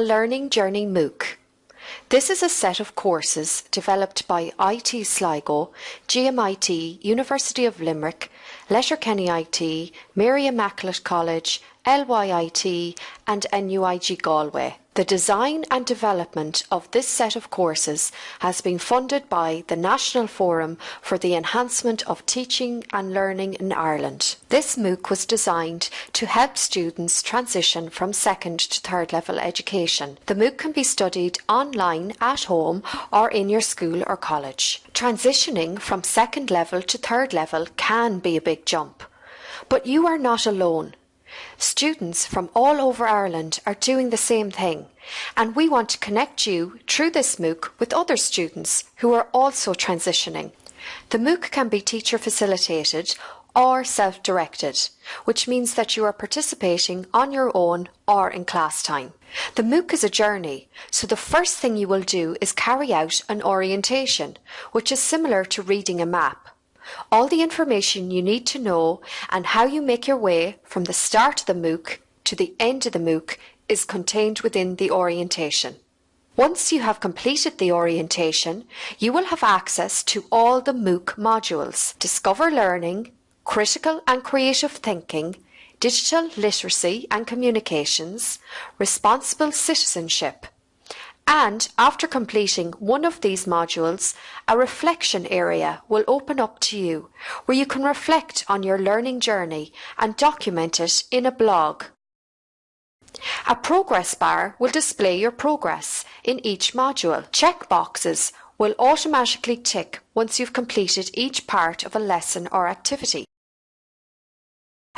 a Learning Journey MOOC. This is a set of courses developed by IT Sligo, GMIT, University of Limerick, Letterkenny IT, Mary Immaculate College, LYIT and NUIG Galway. The design and development of this set of courses has been funded by the National Forum for the Enhancement of Teaching and Learning in Ireland. This MOOC was designed to help students transition from second to third level education. The MOOC can be studied online at home or in your school or college. Transitioning from second level to third level can be a big jump. But you are not alone. Students from all over Ireland are doing the same thing, and we want to connect you through this MOOC with other students who are also transitioning. The MOOC can be teacher facilitated or self-directed, which means that you are participating on your own or in class time. The MOOC is a journey, so the first thing you will do is carry out an orientation, which is similar to reading a map. All the information you need to know and how you make your way from the start of the MOOC to the end of the MOOC is contained within the orientation. Once you have completed the orientation, you will have access to all the MOOC modules, Discover Learning, Critical and Creative Thinking, Digital Literacy and Communications, Responsible Citizenship, and after completing one of these modules, a reflection area will open up to you where you can reflect on your learning journey and document it in a blog. A progress bar will display your progress in each module. Check boxes will automatically tick once you've completed each part of a lesson or activity.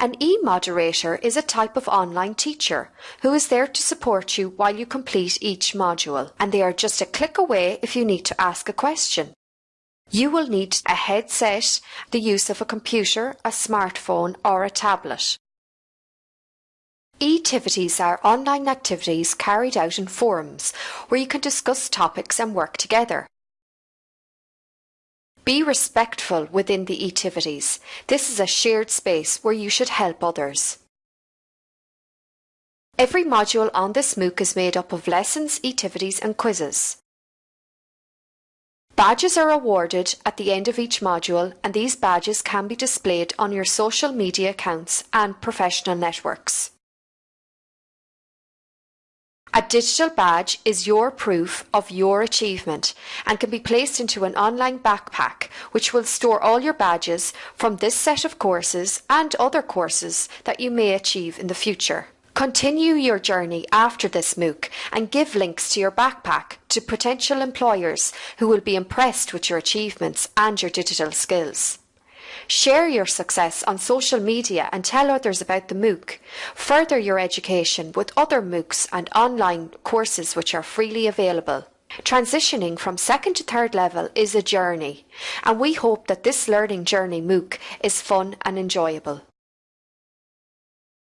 An e-moderator is a type of online teacher who is there to support you while you complete each module, and they are just a click away if you need to ask a question. You will need a headset, the use of a computer, a smartphone or a tablet. E-tivities are online activities carried out in forums where you can discuss topics and work together. Be respectful within the activities. This is a shared space where you should help others. Every module on this MOOC is made up of lessons, activities and quizzes. Badges are awarded at the end of each module and these badges can be displayed on your social media accounts and professional networks. A digital badge is your proof of your achievement and can be placed into an online backpack which will store all your badges from this set of courses and other courses that you may achieve in the future. Continue your journey after this MOOC and give links to your backpack to potential employers who will be impressed with your achievements and your digital skills. Share your success on social media and tell others about the MOOC. Further your education with other MOOCs and online courses which are freely available. Transitioning from second to third level is a journey, and we hope that this learning journey MOOC is fun and enjoyable.